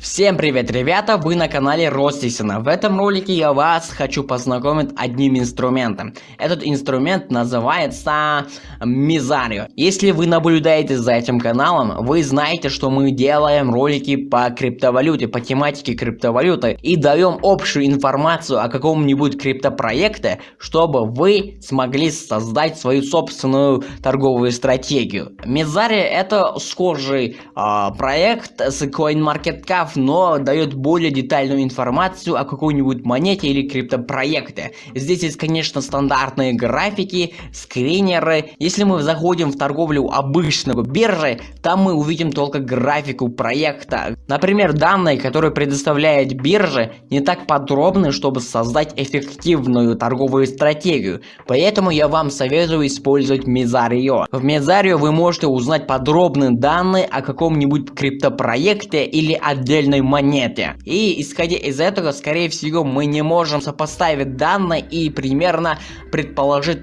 Всем привет, ребята! Вы на канале Ростисона. В этом ролике я вас хочу познакомить одним инструментом. Этот инструмент называется Мизарио. Если вы наблюдаете за этим каналом, вы знаете, что мы делаем ролики по криптовалюте, по тематике криптовалюты и даем общую информацию о каком-нибудь криптопроекте, чтобы вы смогли создать свою собственную торговую стратегию. Мизарио это схожий э, проект с CoinMarketCap граф, но дает более детальную информацию о какой-нибудь монете или криптопроекте. Здесь есть, конечно, стандартные графики, скринеры. Если мы заходим в торговлю обычного биржи, там мы увидим только графику проекта. Например, данные, которые предоставляет биржа, не так подробны, чтобы создать эффективную торговую стратегию. Поэтому я вам советую использовать Мезарио. В Мезарио вы можете узнать подробные данные о каком-нибудь криптопроекте или отдельном отдельной монете. И исходя из этого, скорее всего, мы не можем сопоставить данные и примерно предположить,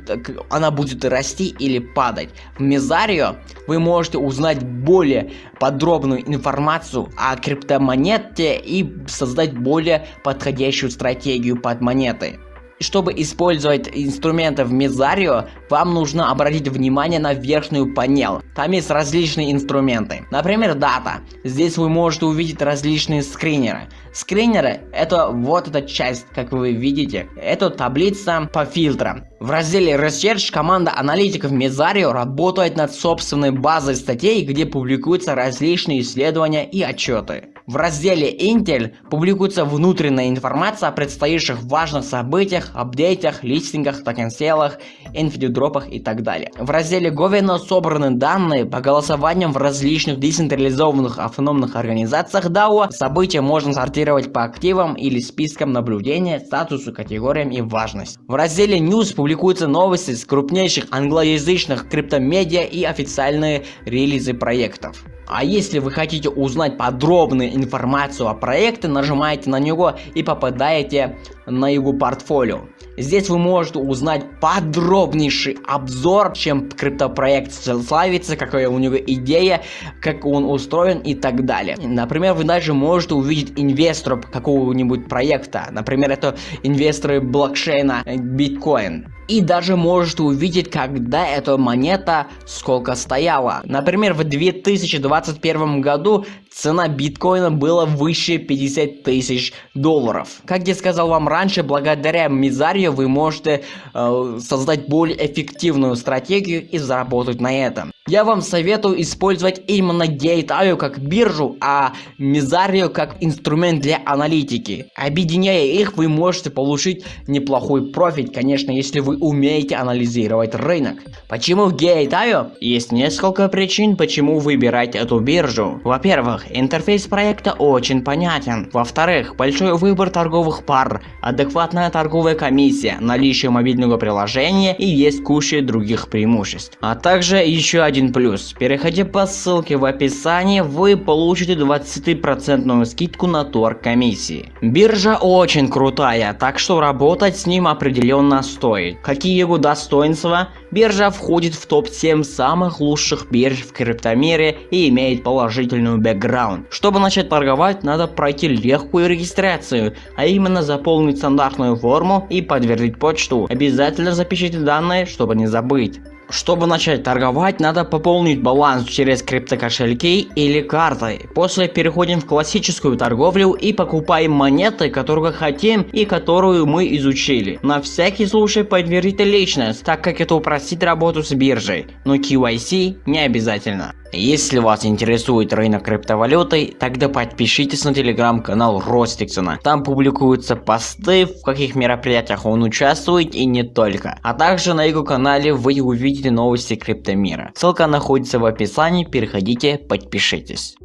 она будет расти или падать. В Мезарио вы можете узнать более подробную информацию о криптомонете и создать более подходящую стратегию под монетой. Чтобы использовать инструменты в Мезарио, вам нужно обратить внимание на верхнюю панель. Там есть различные инструменты. Например, дата. Здесь вы можете увидеть различные скринеры. Скринеры это вот эта часть, как вы видите. Это таблица по фильтрам. В разделе Research команда аналитиков Мезарио работает над собственной базой статей, где публикуются различные исследования и отчеты. В разделе Intel публикуется внутренняя информация о предстоящих важных событиях, апдейтах, листингах, токен-селах, и так далее. В разделе Governance собраны данные по голосованиям в различных децентрализованных автономных организациях DAO. События можно сортировать по активам или спискам наблюдения, статусу, категориям и важность. В разделе News публикуются новости с крупнейших англоязычных криптомедиа и официальные релизы проектов. А если вы хотите узнать подробную информацию о проекте, нажимаете на него и попадаете на его портфолио. Здесь вы можете узнать подробнейший обзор, чем криптопроект славится, какая у него идея, как он устроен и так далее. Например, вы даже можете увидеть инвесторов какого-нибудь проекта. Например, это инвесторы блокчейна биткоин и даже можете увидеть, когда эта монета сколько стояла. Например, в 2021 году цена биткоина была выше 50 тысяч долларов. Как я сказал вам раньше, благодаря Мизарию вы можете э, создать более эффективную стратегию и заработать на этом. Я вам советую использовать именно Gate.io как биржу, а Мизарио как инструмент для аналитики. Объединяя их, вы можете получить неплохой профит, конечно, если вы умеете анализировать рынок. Почему Gate.io? Есть несколько причин, почему выбирать эту биржу. Во-первых, интерфейс проекта очень понятен. Во-вторых, большой выбор торговых пар, адекватная торговая комиссия, наличие мобильного приложения и есть куча других преимуществ. А также еще один плюс. Переходя по ссылке в описании, вы получите 20% скидку на торг комиссии. Биржа очень крутая, так что работать с ним определенно стоит. Какие его достоинства? Биржа входит в топ-7 самых лучших бирж в криптомире и имеет положительную бэкграунд. Чтобы начать торговать, надо пройти легкую регистрацию, а именно заполнить стандартную форму и подтвердить почту. Обязательно запишите данные, чтобы не забыть. Чтобы начать торговать, надо пополнить баланс через криптокошельки или картой. После переходим в классическую торговлю и покупаем монеты, которые хотим и которую мы изучили. На всякий случай подтвердите личность, так как это упростит работу с биржей, но KYC не обязательно. Если вас интересует рынок криптовалюты, тогда подпишитесь на телеграм-канал Ростиксона. Там публикуются посты, в каких мероприятиях он участвует и не только. А также на его канале вы увидите новости криптомира. Ссылка находится в описании, переходите, подпишитесь.